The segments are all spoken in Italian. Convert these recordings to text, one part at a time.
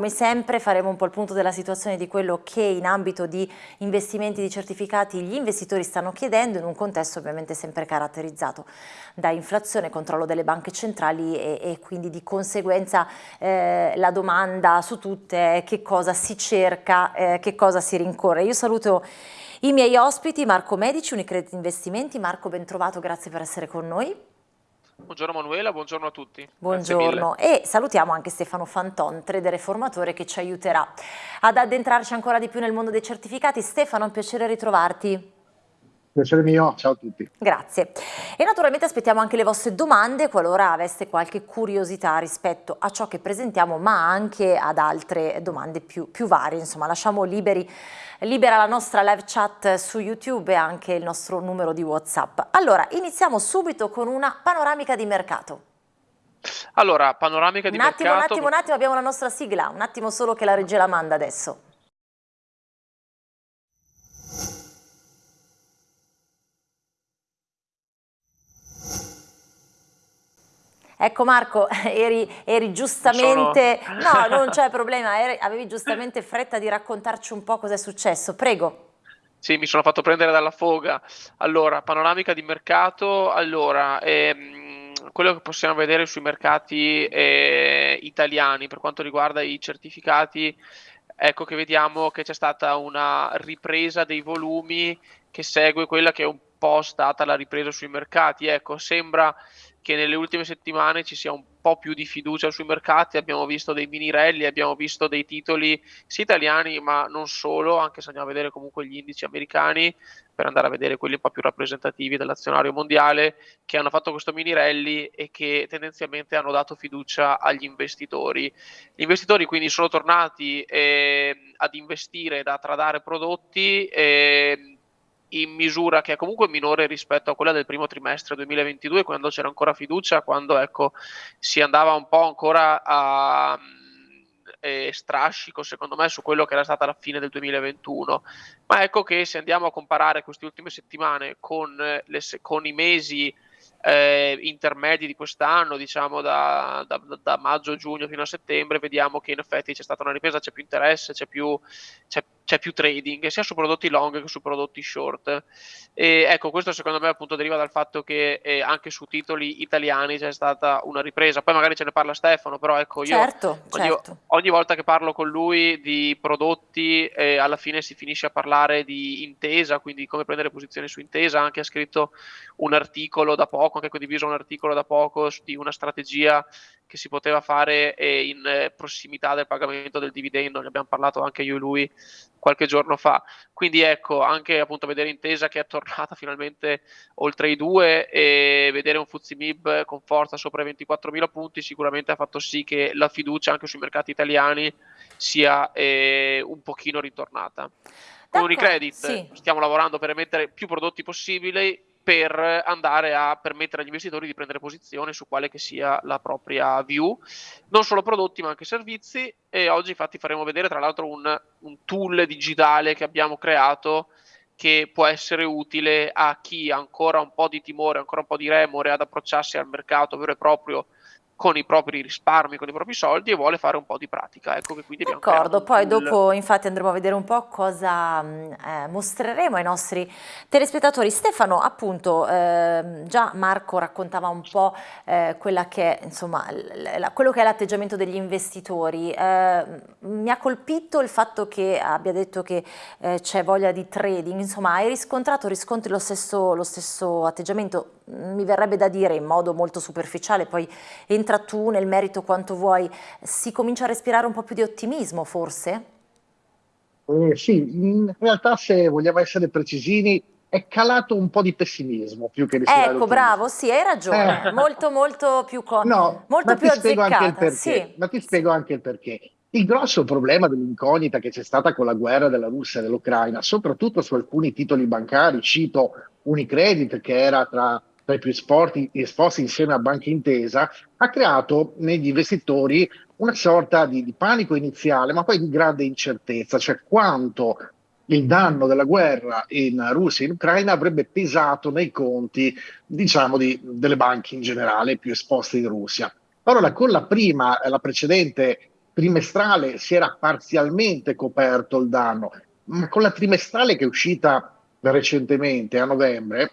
come sempre faremo un po' il punto della situazione di quello che in ambito di investimenti di certificati gli investitori stanno chiedendo in un contesto ovviamente sempre caratterizzato da inflazione, controllo delle banche centrali e, e quindi di conseguenza eh, la domanda su tutte è che cosa si cerca, eh, che cosa si rincorre. Io saluto i miei ospiti, Marco Medici, Unicredit Investimenti. Marco, ben trovato, grazie per essere con noi. Buongiorno Manuela, buongiorno a tutti. Buongiorno e salutiamo anche Stefano Fanton, trader e formatore che ci aiuterà ad addentrarci ancora di più nel mondo dei certificati. Stefano, è un piacere ritrovarti. Piacere mio, ciao a tutti. Grazie. E naturalmente aspettiamo anche le vostre domande qualora aveste qualche curiosità rispetto a ciò che presentiamo, ma anche ad altre domande più, più varie. Insomma, lasciamo liberi, libera la nostra live chat su YouTube e anche il nostro numero di WhatsApp. Allora, iniziamo subito con una panoramica di mercato. Allora, panoramica di un attimo, mercato... Un attimo, un attimo, abbiamo la nostra sigla, un attimo solo che la regia la manda adesso. Ecco Marco, eri, eri giustamente, Sono... no non c'è problema, eri, avevi giustamente fretta di raccontarci un po' cosa è successo, prego. Sì, mi sono fatto prendere dalla foga. Allora, panoramica di mercato, allora, ehm, quello che possiamo vedere sui mercati eh, italiani per quanto riguarda i certificati, ecco che vediamo che c'è stata una ripresa dei volumi che segue quella che è un po' stata la ripresa sui mercati. Ecco, sembra che nelle ultime settimane ci sia un po' più di fiducia sui mercati, abbiamo visto dei mini rally, abbiamo visto dei titoli sia italiani ma non solo, anche se andiamo a vedere comunque gli indici americani per andare a vedere quelli un po' più rappresentativi dell'azionario mondiale che hanno fatto questo mini rally e che tendenzialmente hanno dato fiducia agli investitori. Gli investitori quindi sono tornati eh, ad investire, ad tradare prodotti. Eh, in misura che è comunque minore rispetto a quella del primo trimestre 2022, quando c'era ancora fiducia, quando ecco, si andava un po' ancora a eh, strascico secondo me su quello che era stata la fine del 2021 ma ecco che se andiamo a comparare queste ultime settimane con, le, con i mesi eh, intermedi di quest'anno, diciamo da, da, da, maggio, giugno fino a settembre, vediamo che in effetti c'è stata una ripresa, c'è più interesse, c'è più, c'è, c'è più trading, sia su prodotti long che su prodotti short. E ecco, questo secondo me appunto deriva dal fatto che eh, anche su titoli italiani c'è stata una ripresa. Poi magari ce ne parla Stefano, però ecco io certo, ogni, certo. ogni, volta che parlo con lui di prodotti, eh, alla fine si finisce a parlare di intesa, quindi come prendere posizioni su intesa. Anche ha scritto un articolo da poco poco, anche condiviso un articolo da poco di una strategia che si poteva fare in eh, prossimità del pagamento del dividendo, ne abbiamo parlato anche io e lui qualche giorno fa. Quindi ecco, anche appunto vedere Intesa che è tornata finalmente oltre i due e vedere un Fuzzi Mib con forza sopra i 24.000 punti sicuramente ha fatto sì che la fiducia anche sui mercati italiani sia eh, un pochino ritornata. Con Unicredit sì. stiamo lavorando per emettere più prodotti possibili per andare a permettere agli investitori di prendere posizione su quale che sia la propria view, non solo prodotti ma anche servizi. E oggi infatti faremo vedere tra l'altro un, un tool digitale che abbiamo creato che può essere utile a chi ha ancora un po' di timore, ancora un po' di remore ad approcciarsi al mercato vero e proprio con i propri risparmi, con i propri soldi e vuole fare un po' di pratica. Ecco che quindi D'accordo, poi tool. dopo infatti andremo a vedere un po' cosa eh, mostreremo ai nostri telespettatori. Stefano, appunto, eh, già Marco raccontava un po' eh, che è, insomma, la, quello che è l'atteggiamento degli investitori. Eh, mi ha colpito il fatto che abbia detto che eh, c'è voglia di trading, insomma hai riscontrato, riscontri lo stesso, lo stesso atteggiamento, mi verrebbe da dire in modo molto superficiale, poi entra entra tu nel merito quanto vuoi, si comincia a respirare un po' più di ottimismo forse? Eh, sì, in realtà se vogliamo essere precisini è calato un po' di pessimismo più che respirare Ecco, bravo, sì, hai ragione, eh. molto molto più, no, molto più azzeccata. Sì. Ma ti spiego anche il perché. Il grosso problema dell'incognita che c'è stata con la guerra della Russia e dell'Ucraina, soprattutto su alcuni titoli bancari, cito Unicredit che era tra tra i più esporti, esposti insieme a Banca Intesa, ha creato negli investitori una sorta di, di panico iniziale, ma poi di grande incertezza, cioè quanto il danno della guerra in Russia e in Ucraina avrebbe pesato nei conti, diciamo, di, delle banche in generale più esposte in Russia. Allora, con la prima, la precedente trimestrale si era parzialmente coperto il danno, ma con la trimestrale che è uscita recentemente a novembre,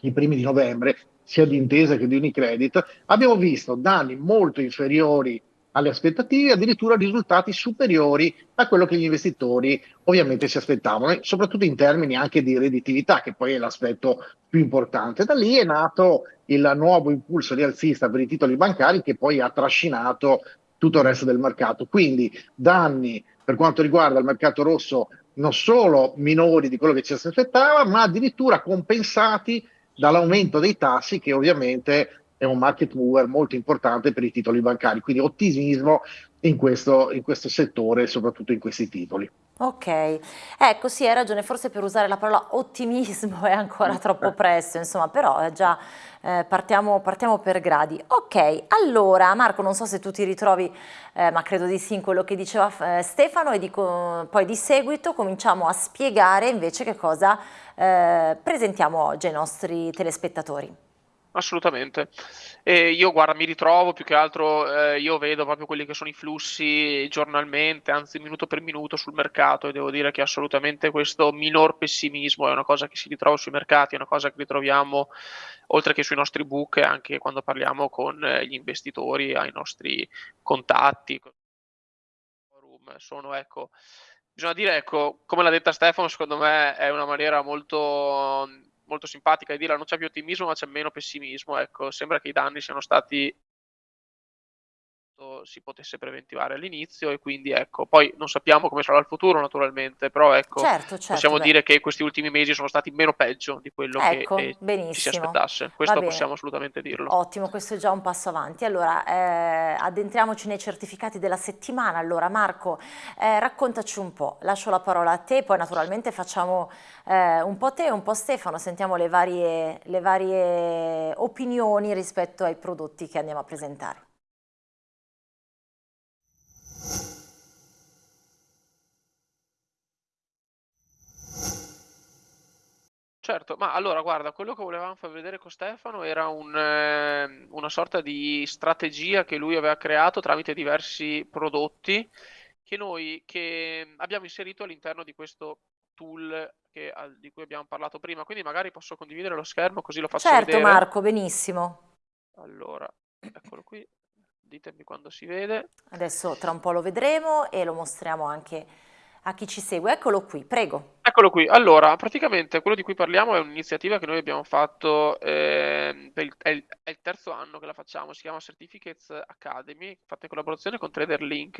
i primi di novembre, sia di Intesa che di Unicredit, abbiamo visto danni molto inferiori alle aspettative, addirittura risultati superiori a quello che gli investitori ovviamente si aspettavano, soprattutto in termini anche di redditività, che poi è l'aspetto più importante. Da lì è nato il nuovo impulso rialzista per i titoli bancari che poi ha trascinato tutto il resto del mercato. Quindi danni per quanto riguarda il mercato rosso non solo minori di quello che ci si aspettava, ma addirittura compensati dall'aumento dei tassi che ovviamente è un market mover molto importante per i titoli bancari, quindi ottimismo in questo, in questo settore, soprattutto in questi titoli. Ok, ecco sì hai ragione, forse per usare la parola ottimismo è ancora troppo presto, insomma, però eh, già eh, partiamo, partiamo, per gradi. Ok, allora Marco non so se tu ti ritrovi, eh, ma credo di sì in quello che diceva eh, Stefano e dico, poi di seguito cominciamo a spiegare invece che cosa eh, presentiamo oggi ai nostri telespettatori. Assolutamente. E io guarda, mi ritrovo più che altro, eh, io vedo proprio quelli che sono i flussi giornalmente, anzi minuto per minuto sul mercato e devo dire che assolutamente questo minor pessimismo è una cosa che si ritrova sui mercati, è una cosa che ritroviamo oltre che sui nostri book anche quando parliamo con eh, gli investitori, ai nostri contatti. Sono, ecco, bisogna dire, ecco, come l'ha detta Stefano, secondo me è una maniera molto molto simpatica di dire non c'è più ottimismo ma c'è meno pessimismo, ecco, sembra che i danni siano stati si potesse preventivare all'inizio e quindi ecco, poi non sappiamo come sarà il futuro naturalmente, però ecco, certo, certo, possiamo beh. dire che questi ultimi mesi sono stati meno peggio di quello ecco, che eh, ci si aspettasse, questo possiamo assolutamente dirlo. Ottimo, questo è già un passo avanti. Allora, eh, addentriamoci nei certificati della settimana, allora Marco, eh, raccontaci un po', lascio la parola a te, poi naturalmente facciamo eh, un po' te e un po' Stefano, sentiamo le varie, le varie opinioni rispetto ai prodotti che andiamo a presentare. Certo, ma allora guarda, quello che volevamo far vedere con Stefano era un, eh, una sorta di strategia che lui aveva creato tramite diversi prodotti che noi che abbiamo inserito all'interno di questo tool che, di cui abbiamo parlato prima. Quindi magari posso condividere lo schermo così lo faccio certo, vedere. Certo Marco, benissimo. Allora, eccolo qui, ditemi quando si vede. Adesso tra un po' lo vedremo e lo mostriamo anche a chi ci segue. Eccolo qui, prego. Eccolo qui. Allora, praticamente quello di cui parliamo è un'iniziativa che noi abbiamo fatto, eh, il, è, il, è, il, terzo anno che la facciamo, si chiama Certificates Academy, fatta in collaborazione con TraderLink,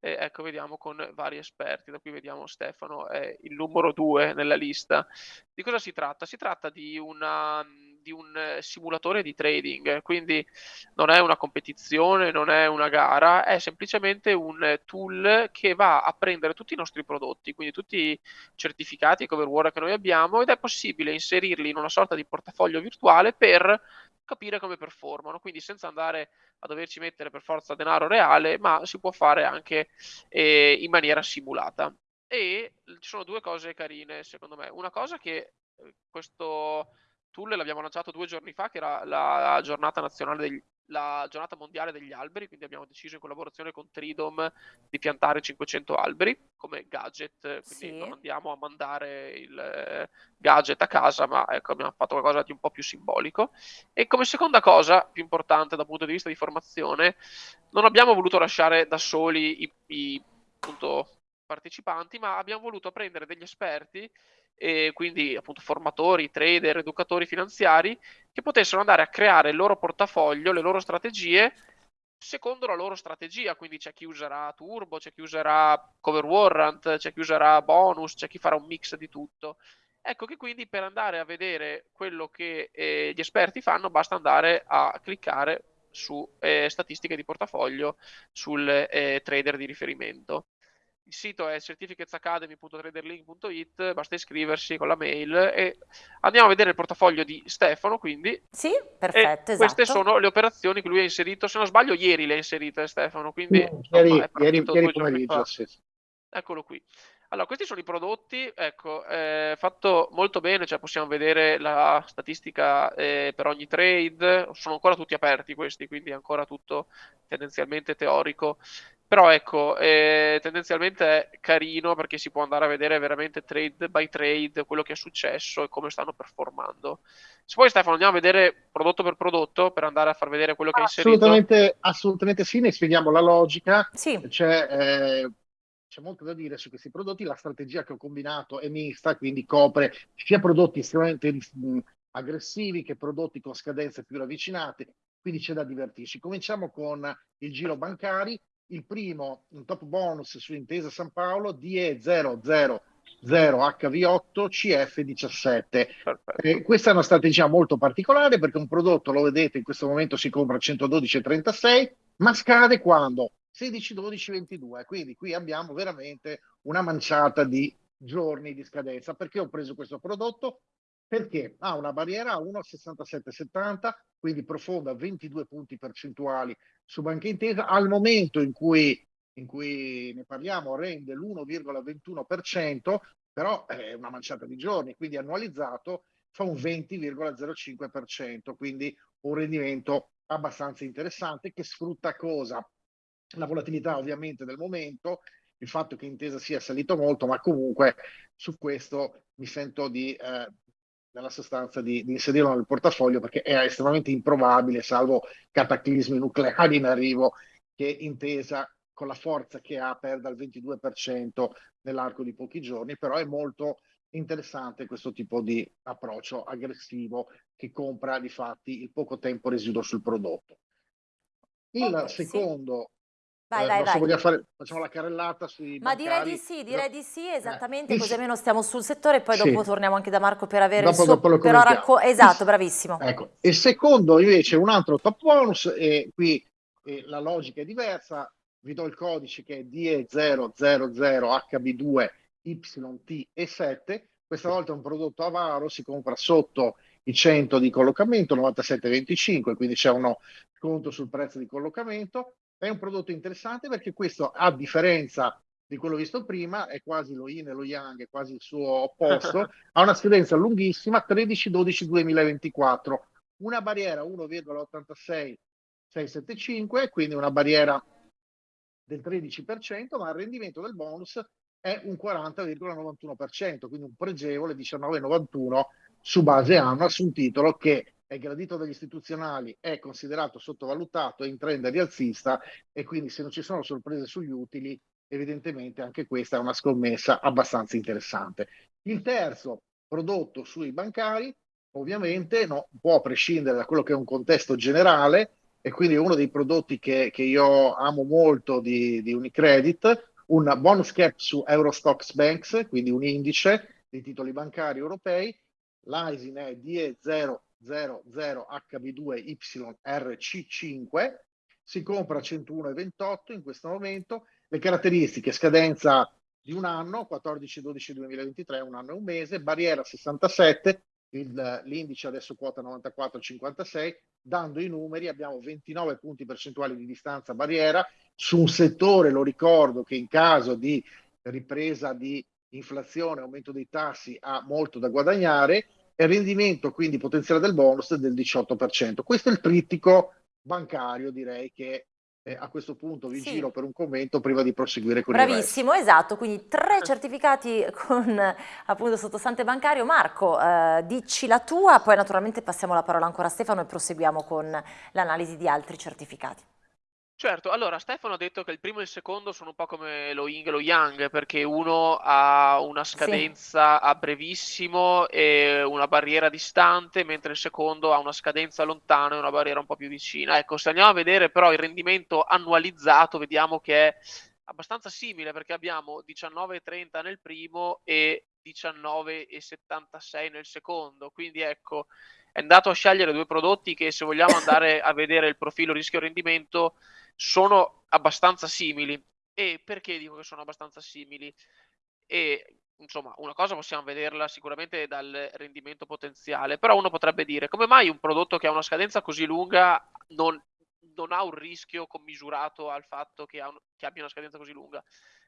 eh, ecco vediamo con vari esperti, da qui vediamo Stefano è il numero due nella lista. Di cosa si tratta? Si tratta di una di un eh, simulatore di trading, quindi non è una competizione, non è una gara, è semplicemente un tool che va a prendere tutti i nostri prodotti, quindi tutti i certificati e cover word che noi abbiamo ed è possibile inserirli in una sorta di portafoglio virtuale per capire come performano, quindi senza andare a doverci mettere per forza denaro reale, ma si può fare anche eh, in maniera simulata. E ci sono due cose carine, secondo me. Una cosa che eh, questo tool l'abbiamo lanciato due giorni fa, che era la giornata nazionale degli, la giornata mondiale degli alberi, quindi abbiamo deciso in collaborazione con Tridom di piantare 500 alberi come gadget, quindi sì. non andiamo a mandare il eh, gadget a casa, ma ecco, abbiamo fatto qualcosa di un po' più simbolico. E come seconda cosa, più importante dal punto di vista di formazione, non abbiamo voluto lasciare da soli i, i appunto, partecipanti, ma abbiamo voluto prendere degli esperti e quindi appunto formatori, trader, educatori finanziari che potessero andare a creare il loro portafoglio, le loro strategie secondo la loro strategia, quindi c'è chi userà turbo, c'è chi userà cover warrant, c'è chi userà bonus, c'è chi farà un mix di tutto. Ecco che quindi per andare a vedere quello che eh, gli esperti fanno basta andare a cliccare su eh, statistiche di portafoglio sul eh, trader di riferimento. Il sito è certificatesacademy.traderlink.it, basta iscriversi con la mail e andiamo a vedere il portafoglio di Stefano, quindi. Sì, perfetto, esatto. Queste sono le operazioni che lui ha inserito, se non sbaglio ieri le ha inserite Stefano, quindi... Sì, ieri, insomma, ieri, ieri pomeriggio, sì. Eccolo qui. Allora, questi sono i prodotti, ecco, eh, fatto molto bene, cioè possiamo vedere la statistica eh, per ogni trade, sono ancora tutti aperti questi, quindi è ancora tutto tendenzialmente teorico. Però ecco, eh, tendenzialmente è carino perché si può andare a vedere veramente trade by trade quello che è successo e come stanno performando. Se poi Stefano andiamo a vedere prodotto per prodotto per andare a far vedere quello che hai inserito. Assolutamente, assolutamente sì, ne spieghiamo la logica. Sì. C'è, eh, c'è molto da dire su questi prodotti. La strategia che ho combinato è mista, quindi copre sia prodotti estremamente mh, aggressivi che prodotti con scadenze più ravvicinate, quindi c'è da divertirsi. Cominciamo con il giro bancari. Il primo, un top bonus su Intesa San Paolo, DE 00 HV8 CF17. Eh, questa è una strategia molto particolare perché un prodotto, lo vedete, in questo momento si compra a 112,36, ma scade quando? 16, 12, 22. Quindi qui abbiamo veramente una manciata di giorni di scadenza. Perché ho preso questo prodotto? Perché ha una barriera a 1,6770, quindi profonda 22 punti percentuali su Banca Intesa. Al momento in cui, in cui ne parliamo rende l'1,21%, però è una manciata di giorni, quindi annualizzato fa un 20,05%, quindi un rendimento abbastanza interessante che sfrutta cosa? La volatilità ovviamente del momento, il fatto che Intesa sia salito molto, ma comunque su questo mi sento di eh, nella sostanza di, di, inserirlo nel portafoglio perché è estremamente improbabile, salvo cataclismi nucleari in arrivo, che intesa con la forza che ha perda il 22% nell'arco di pochi giorni, però è molto interessante questo tipo di approccio aggressivo che compra di fatti il poco tempo residuo sul prodotto. Il okay, secondo Vai, eh, vai, vai. So fare, facciamo la carrellata sui Ma direi di sì, direi di sì, esattamente, eh. così almeno stiamo sul settore e poi sì. dopo torniamo anche da Marco per avere dopo, il suo... Dopo però racco... Esatto, bravissimo. Ecco. Il secondo invece un altro top bonus e qui eh, la logica è diversa, vi do il codice che è DE000HB2YT7, questa volta è un prodotto avaro, si compra sotto i 100 di collocamento, 97,25, quindi c'è uno sconto sul prezzo di collocamento è un prodotto interessante perché questo, a differenza di quello visto prima, è quasi lo yin e lo yang, è quasi il suo opposto, ha una scadenza lunghissima, 13-12-2024, una barriera 1,86-675, quindi una barriera del 13%, ma il rendimento del bonus è un 40,91%, quindi un pregevole 19,91 su base annua su un titolo che è gradito dagli istituzionali, è considerato sottovalutato, è in trend rialzista e quindi se non ci sono sorprese sugli utili, evidentemente anche questa è una scommessa abbastanza interessante. Il terzo prodotto sui bancari, ovviamente non può prescindere da quello che è un contesto generale e quindi è uno dei prodotti che, che io amo molto di, di Unicredit, un bonus cap su Eurostox Banks, quindi un indice dei titoli bancari europei, l'ISIN è DE0 00HB2YRC5, si compra a 101,28 in questo momento, le caratteristiche scadenza di un anno, 14-12-2023, un anno e un mese, barriera 67, l'indice adesso quota 94,56, dando i numeri abbiamo 29 punti percentuali di distanza barriera. Su un settore, lo ricordo, che in caso di ripresa di inflazione, aumento dei tassi ha molto da guadagnare e il rendimento quindi potenziale del bonus del 18%. Questo è il trittico bancario, direi che eh, a questo punto vi sì. giro per un commento prima di proseguire con Bravissimo, esatto, quindi tre certificati con appunto sottostante bancario. Marco, eh, dici la tua, poi naturalmente passiamo la parola ancora a Stefano e proseguiamo con l'analisi di altri certificati. Certo, allora Stefano ha detto che il primo e il secondo sono un po' come lo yin e lo yang, perché uno ha una scadenza a brevissimo e una barriera distante, mentre il secondo ha una scadenza lontana e una barriera un po' più vicina. Ecco, se andiamo a vedere però il rendimento annualizzato, vediamo che è abbastanza simile, perché abbiamo 19,30 nel primo e 19,76 nel secondo, quindi ecco, è andato a scegliere due prodotti che se vogliamo andare a vedere il profilo rischio-rendimento sono abbastanza simili. E perché dico che sono abbastanza simili? E insomma, una cosa possiamo vederla sicuramente dal rendimento potenziale, però uno potrebbe dire come mai un prodotto che ha una scadenza così lunga non, non ha un rischio commisurato al fatto che, un, che abbia una scadenza così lunga?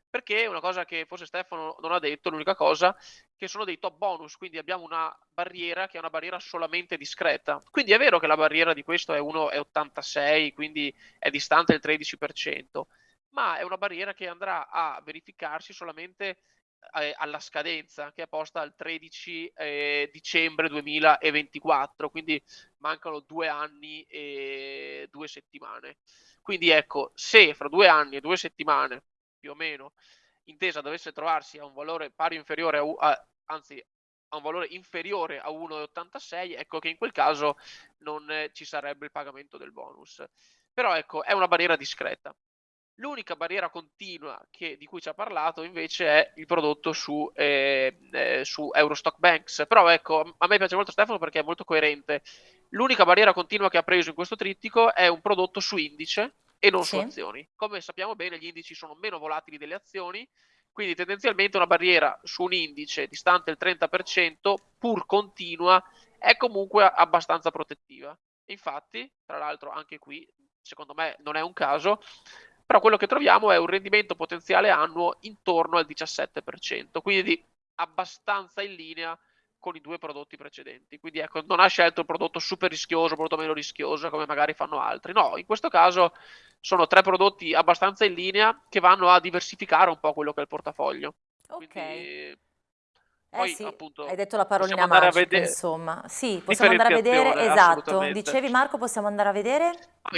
perché una cosa che forse Stefano non ha detto, l'unica cosa, che sono dei top bonus, quindi abbiamo una barriera che è una barriera solamente discreta. Quindi è vero che la barriera di questo è 1,86, quindi è distante il 13%, ma è una barriera che andrà a verificarsi solamente eh, alla scadenza che è posta al 13 eh, dicembre 2024, quindi mancano due anni e due settimane. Quindi ecco, se fra due anni e due settimane, più o meno, Intesa dovesse trovarsi a un valore pari inferiore a, a anzi a un valore inferiore a 1,86, ecco che in quel caso non eh, ci sarebbe il pagamento del bonus. Però ecco, è una barriera discreta. L'unica barriera continua che, di cui ci ha parlato invece è il prodotto su, eh, eh, su Eurostock Banks. Però ecco, a me piace molto Stefano perché è molto coerente. L'unica barriera continua che ha preso in questo trittico è un prodotto su indice e non sì. su azioni. Come sappiamo bene, gli indici sono meno volatili delle azioni, quindi tendenzialmente una barriera su un indice distante il 30%, pur continua, è comunque abbastanza protettiva. Infatti, tra l'altro, anche qui, secondo me, non è un caso, però quello che troviamo è un rendimento potenziale annuo intorno al 17%, quindi abbastanza in linea con i due prodotti precedenti. Quindi ecco, non ha scelto il prodotto super rischioso, prodotto meno rischioso come magari fanno altri. No, in questo caso sono tre prodotti abbastanza in linea che vanno a diversificare un po' quello che è il portafoglio. Ok. Quindi, eh poi, sì, appunto, hai detto la parolina magica, insomma. Sì, possiamo andare a vedere, esatto. Dicevi Marco, possiamo andare a vedere?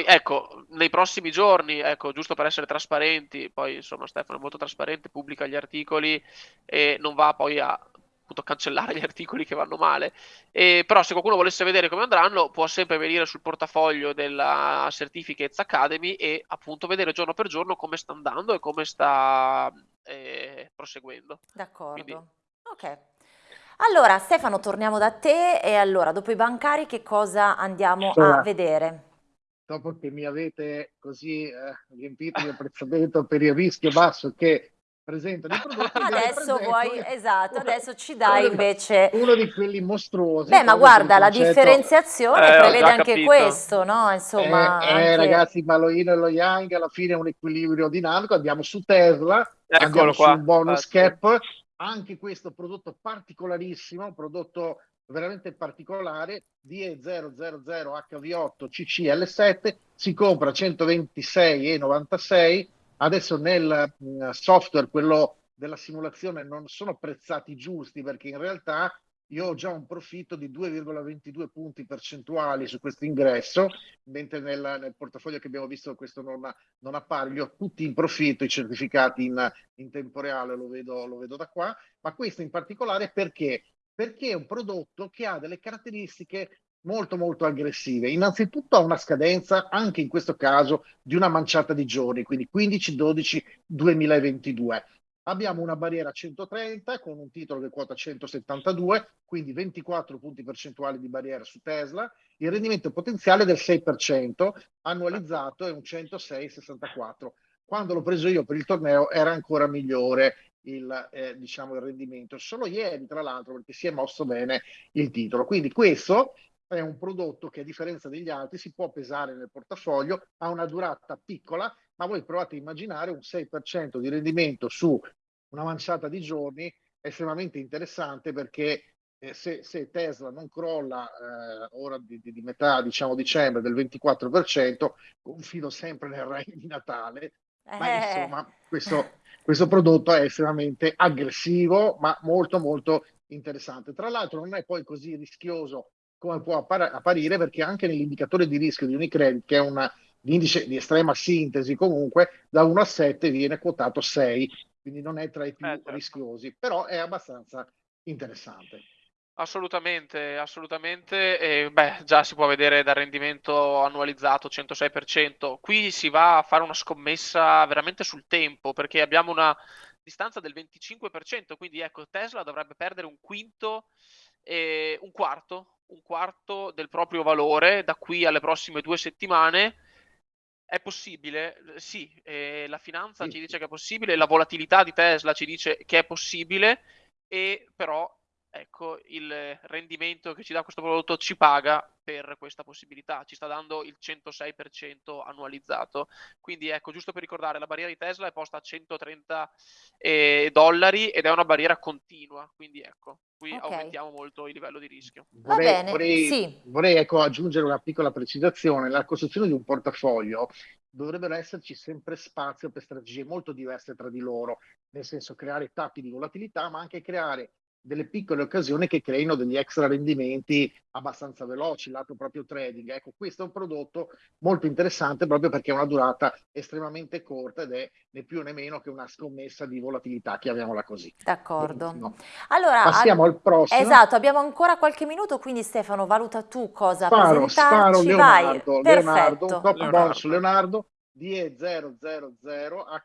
Ecco, nei prossimi giorni, ecco, giusto per essere trasparenti, poi insomma Stefano è molto trasparente, pubblica gli articoli e non va poi a appunto cancellare gli articoli che vanno male. E, però se qualcuno volesse vedere come andranno, può sempre venire sul portafoglio della Certificates Academy e appunto vedere giorno per giorno come sta andando e come sta eh, proseguendo. D'accordo. Quindi, Ok. Allora Stefano torniamo da te e allora dopo i bancari che cosa andiamo allora, a vedere? Dopo che mi avete così eh, riempito di apprezzamento per il rischio basso che presentano i prodotti adesso vuoi esatto adesso ci dai invece uno di quelli mostruosi beh ma guarda la differenziazione eh, prevede anche capito. questo no insomma eh, eh, anche... ragazzi ma lo yin e lo yang alla fine è un equilibrio dinamico andiamo su Tesla Eccolo andiamo qua. sul bonus cap anche questo prodotto particolarissimo, prodotto veramente particolare, DE000HV8 CCL7, si compra 126,96, adesso nel mm, software, quello della simulazione, non sono prezzati giusti perché in realtà io ho già un profitto di 2,22 punti percentuali su questo ingresso, mentre nel, nel, portafoglio che abbiamo visto questo non, non appare, li ho tutti in profitto, i certificati in, in tempo reale, lo vedo, lo vedo da qua, ma questo in particolare perché? Perché è un prodotto che ha delle caratteristiche molto molto aggressive. Innanzitutto ha una scadenza, anche in questo caso, di una manciata di giorni, quindi 15-12-2022 abbiamo una barriera 130 con un titolo che quota 172, quindi 24 punti percentuali di barriera su Tesla, il rendimento potenziale del 6%, annualizzato è un 106,64. Quando l'ho preso io per il torneo era ancora migliore il, eh, diciamo, il rendimento. Solo ieri, tra l'altro, perché si è mosso bene il titolo. Quindi questo è un prodotto che a differenza degli altri si può pesare nel portafoglio, ha una durata piccola, ma voi provate a immaginare un 6% di rendimento su una manciata di giorni è estremamente interessante perché eh, se, se, Tesla non crolla eh, ora di, di, di, metà diciamo dicembre del 24% confido sempre nel regno di Natale eh. ma insomma questo, questo prodotto è estremamente aggressivo ma molto molto interessante tra l'altro non è poi così rischioso come può apparire perché anche nell'indicatore di rischio di Unicredit che è un indice di estrema sintesi comunque da 1 a 7 viene quotato 6 quindi non è tra i più eh, certo. rischiosi, però è abbastanza interessante. Assolutamente, assolutamente. E, beh, già si può vedere dal rendimento annualizzato 106%. Qui si va a fare una scommessa veramente sul tempo, perché abbiamo una distanza del 25%, quindi ecco, Tesla dovrebbe perdere un quinto, eh, un quarto, un quarto del proprio valore da qui alle prossime due settimane è possibile? Sì, eh, la finanza sì. ci dice che è possibile, la volatilità di Tesla ci dice che è possibile, e però ecco, il rendimento che ci dà questo prodotto ci paga per questa possibilità, ci sta dando il 106% annualizzato. Quindi ecco, giusto per ricordare, la barriera di Tesla è posta a 130 eh, dollari ed è una barriera continua, quindi ecco, qui okay. aumentiamo molto il livello di rischio. Vorrei, Va bene, vorrei, sì. vorrei ecco, aggiungere una piccola precisazione, la costruzione di un portafoglio dovrebbero esserci sempre spazio per strategie molto diverse tra di loro, nel senso creare tappi di volatilità, ma anche creare delle piccole occasioni che creino degli extra rendimenti abbastanza veloci, lato proprio trading. Ecco, questo è un prodotto molto interessante proprio perché ha una durata estremamente corta ed è né più né meno che una scommessa di volatilità, chiamiamola così. D'accordo. Allora, passiamo al prossimo. Esatto, abbiamo ancora qualche minuto, quindi Stefano, valuta tu cosa sparo, presentarci. Sparo Leonardo, Vai. Leonardo, un top Leonardo. bonus Leonardo, DE000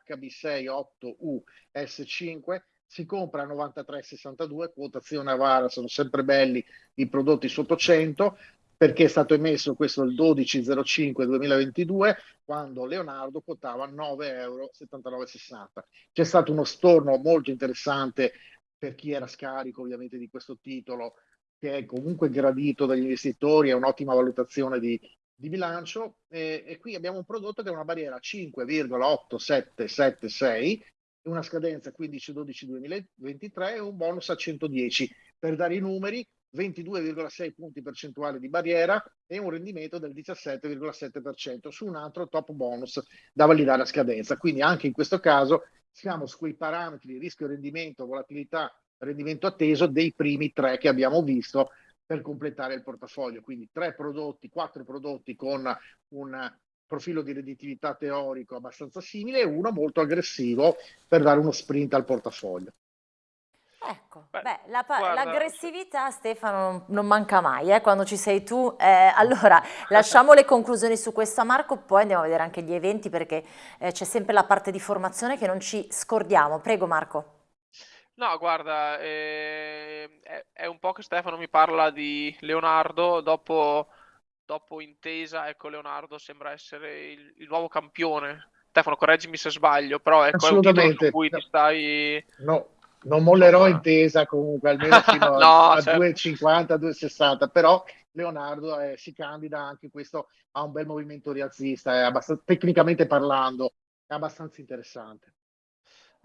HB68U S5 si compra a 93,62, quotazione Avara, sono sempre belli i prodotti sotto 100, perché è stato emesso questo il 12.05.2022, quando Leonardo quotava 9,79 euro. C'è stato uno storno molto interessante per chi era scarico ovviamente di questo titolo, che è comunque gradito dagli investitori, è un'ottima valutazione di, di bilancio e, e, qui abbiamo un prodotto che ha una barriera 5,8776 una scadenza 15-12-2023 e un bonus a 110. Per dare i numeri, 22,6 punti percentuali di barriera e un rendimento del 17,7% su un altro top bonus da validare a scadenza. Quindi anche in questo caso siamo su quei parametri rischio rendimento, volatilità, rendimento atteso dei primi tre che abbiamo visto per completare il portafoglio. Quindi tre prodotti, quattro prodotti con un profilo di redditività teorico abbastanza simile e uno molto aggressivo per dare uno sprint al portafoglio. Ecco, beh, beh l'aggressività Stefano non, non, manca mai eh, quando ci sei tu. Eh, allora, lasciamo le conclusioni su questo a Marco, poi andiamo a vedere anche gli eventi perché eh, c'è sempre la parte di formazione che non ci scordiamo. Prego Marco. No, guarda, eh, è, è un po' che Stefano mi parla di Leonardo dopo dopo Intesa, ecco Leonardo sembra essere il, il nuovo campione. Stefano, correggimi se sbaglio, però ecco, è un titolo su cui ti stai... No, non mollerò Insomma... Intesa comunque, almeno fino no, a, certo. 2,50, 2,60, però Leonardo eh, si candida anche questo a un bel movimento rialzista, è abbastanza, tecnicamente parlando, è abbastanza interessante.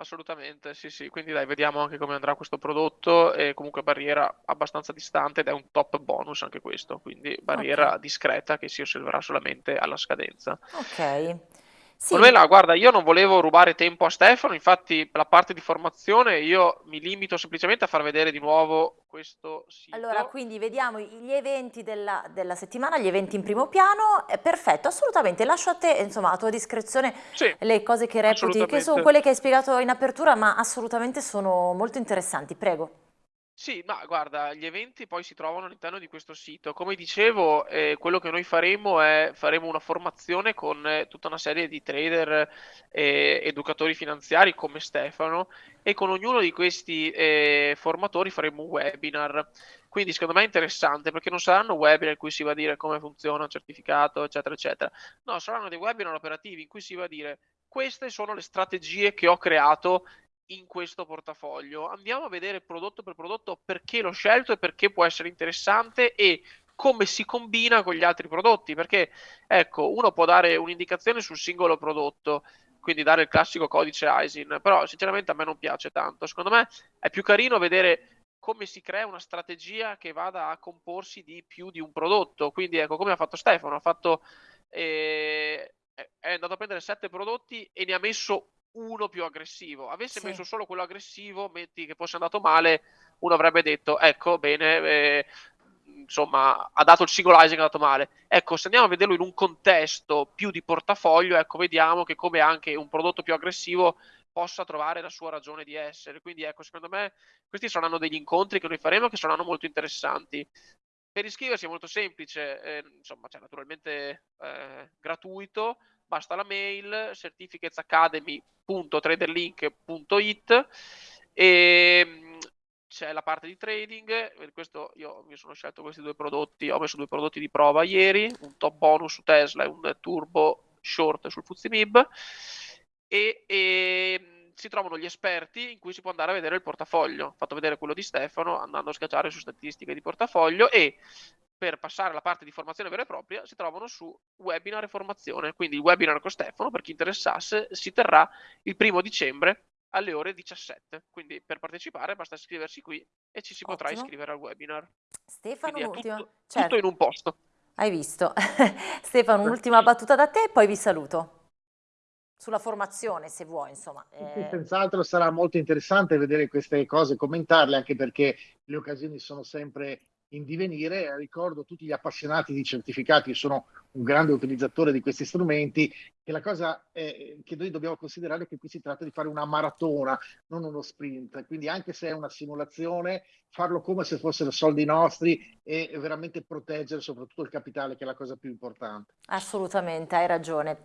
Assolutamente, sì, sì. Quindi dai, vediamo anche come andrà questo prodotto. E comunque barriera abbastanza distante ed è un top bonus anche questo. Quindi barriera okay. discreta che si osserverà solamente alla scadenza. Ok. Sì. Manuela, guarda, io non volevo rubare tempo a Stefano, infatti la parte di formazione io mi limito semplicemente a far vedere di nuovo questo sito. Allora, quindi vediamo gli eventi della, della settimana, gli eventi in primo piano, è perfetto, assolutamente, lascio a te, insomma, a tua discrezione sì, le cose che reputi, che sono quelle che hai spiegato in apertura, ma assolutamente sono molto interessanti, prego. Sì, ma guarda, gli eventi poi si trovano all'interno di questo sito. Come dicevo, eh, quello che noi faremo è faremo una formazione con eh, tutta una serie di trader e educatori finanziari come Stefano e con ognuno di questi eh, formatori faremo un webinar. Quindi secondo me è interessante perché non saranno webinar in cui si va a dire come funziona un certificato, eccetera, eccetera. No, saranno dei webinar operativi in cui si va a dire queste sono le strategie che ho creato in questo portafoglio. Andiamo a vedere prodotto per prodotto perché l'ho scelto e perché può essere interessante e come si combina con gli altri prodotti, perché ecco, uno può dare un'indicazione sul singolo prodotto, quindi dare il classico codice ISIN, però sinceramente a me non piace tanto. Secondo me è più carino vedere come si crea una strategia che vada a comporsi di più di un prodotto. Quindi ecco, come ha fatto Stefano, ha fatto eh, è andato a prendere sette prodotti e ne ha messo uno più aggressivo. Avesse sì. messo solo quello aggressivo, metti che fosse andato male, uno avrebbe detto, ecco, bene, eh, insomma, ha dato il single Isaac, è andato male. Ecco, se andiamo a vederlo in un contesto più di portafoglio, ecco, vediamo che come anche un prodotto più aggressivo possa trovare la sua ragione di essere. Quindi, ecco, secondo me questi saranno degli incontri che noi faremo che saranno molto interessanti. Per iscriversi è molto semplice, eh, insomma, c'è naturalmente eh, gratuito, basta la mail certificatesacademy.traderlink.it e mm, c'è la parte di trading, questo io mi sono scelto questi due prodotti, ho messo due prodotti di prova ieri, un top bonus su Tesla e un turbo short sul Fuzimib e, e mm, si trovano gli esperti in cui si può andare a vedere il portafoglio. Ho fatto vedere quello di Stefano andando a schiacciare su statistiche di portafoglio e per passare alla parte di formazione vera e propria si trovano su webinar e formazione. Quindi il webinar con Stefano, per chi interessasse, si terrà il primo dicembre alle ore 17. Quindi per partecipare basta iscriversi qui e ci si Ottimo. potrà iscrivere al webinar. Stefano, un'ultima. Tutto, certo. tutto in un posto. Hai visto. Stefano, un'ultima battuta da te e poi vi saluto. sulla formazione se vuoi insomma. Eh... Senz'altro sarà molto interessante vedere queste cose, commentarle anche perché le occasioni sono sempre in divenire. Ricordo tutti gli appassionati di certificati, sono un grande utilizzatore di questi strumenti, che la cosa è, che noi dobbiamo considerare è che qui si tratta di fare una maratona, non uno sprint. Quindi anche se è una simulazione, farlo come se fossero soldi nostri e veramente proteggere soprattutto il capitale, che è la cosa più importante. Assolutamente, hai ragione.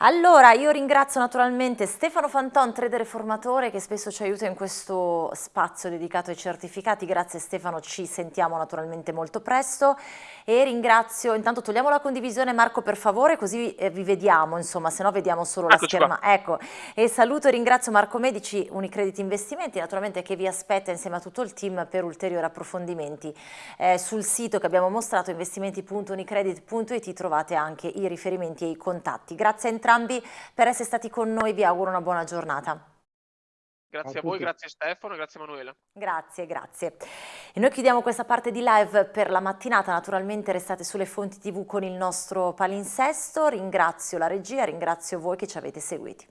Allora, io ringrazio naturalmente Stefano Fanton, trader formatore, che spesso ci aiuta in questo spazio dedicato ai certificati. Grazie Stefano, ci sentiamo naturalmente molto presto. E ringrazio, intanto togliamo la condivisione Marco per favore, così eh, vi vediamo, insomma, se no vediamo solo la Eccoci scherma. Qua. Ecco, e saluto e ringrazio Marco Medici, Unicredit Investimenti, naturalmente che vi aspetta insieme a tutto il team per ulteriori approfondimenti. Eh, sul sito che abbiamo mostrato, investimenti.unicredit.it, trovate anche i riferimenti e i contatti. Grazie a entrambi per essere stati con noi, vi auguro una buona giornata. Grazie a, a voi, grazie Stefano, grazie Emanuele. Grazie, grazie. E noi chiudiamo questa parte di live per la mattinata, naturalmente restate sulle fonti tv con il nostro palinsesto, ringrazio la regia, ringrazio voi che ci avete seguiti.